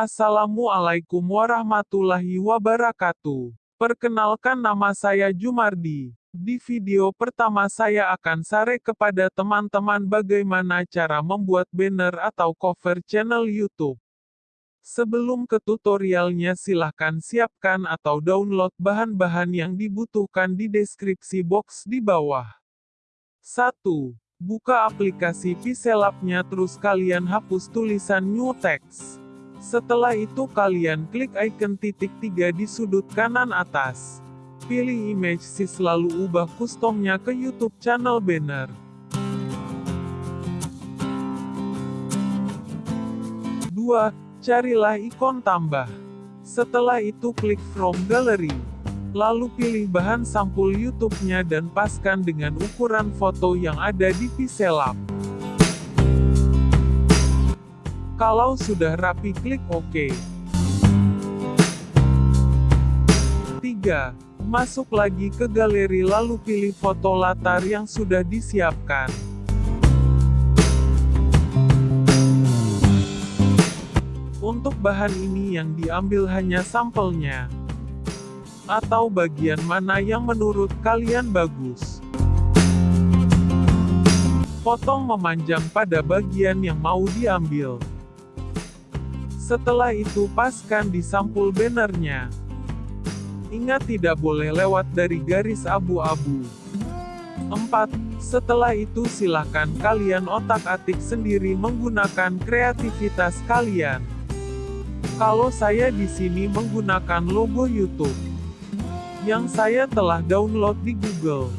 Assalamualaikum warahmatullahi wabarakatuh. Perkenalkan nama saya Jumardi. Di video pertama saya akan share kepada teman-teman bagaimana cara membuat banner atau cover channel YouTube. Sebelum ke tutorialnya silahkan siapkan atau download bahan-bahan yang dibutuhkan di deskripsi box di bawah. 1. Buka aplikasi Pixelab-nya terus kalian hapus tulisan New Text. Setelah itu kalian klik icon titik tiga di sudut kanan atas. Pilih image sis lalu ubah customnya ke YouTube channel banner. 2. Carilah ikon tambah. Setelah itu klik from gallery. Lalu pilih bahan sampul YouTube-nya dan paskan dengan ukuran foto yang ada di Pixelab. Kalau sudah rapi klik OK. 3. Masuk lagi ke galeri lalu pilih foto latar yang sudah disiapkan. Untuk bahan ini yang diambil hanya sampelnya. Atau bagian mana yang menurut kalian bagus. Potong memanjang pada bagian yang mau diambil. Setelah itu paskan di sampul bannernya. Ingat tidak boleh lewat dari garis abu-abu. 4. Setelah itu silahkan kalian otak-atik sendiri menggunakan kreativitas kalian. Kalau saya di sini menggunakan logo YouTube yang saya telah download di Google.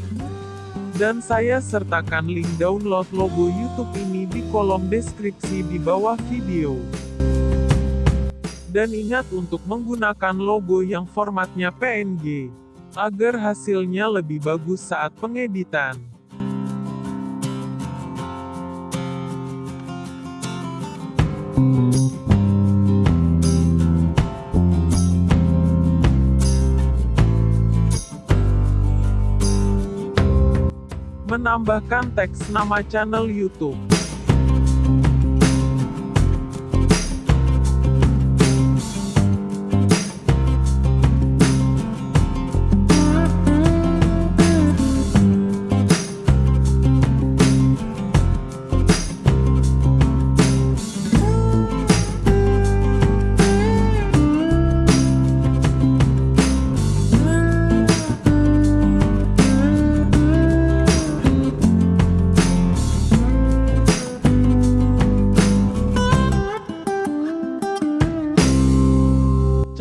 Dan saya sertakan link download logo YouTube ini di kolom deskripsi di bawah video. Dan ingat untuk menggunakan logo yang formatnya PNG, agar hasilnya lebih bagus saat pengeditan. Menambahkan teks nama channel YouTube.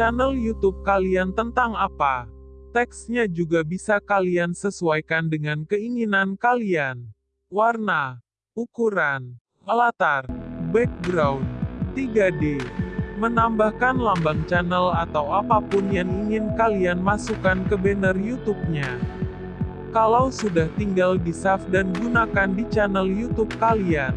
Channel YouTube kalian tentang apa. Teksnya juga bisa kalian sesuaikan dengan keinginan kalian. Warna, ukuran, latar, background, 3D, menambahkan lambang channel atau apa pun yang ingin kalian masukkan ke banner YouTube-nya. Kalau sudah tinggal di save dan gunakan di channel YouTube kalian.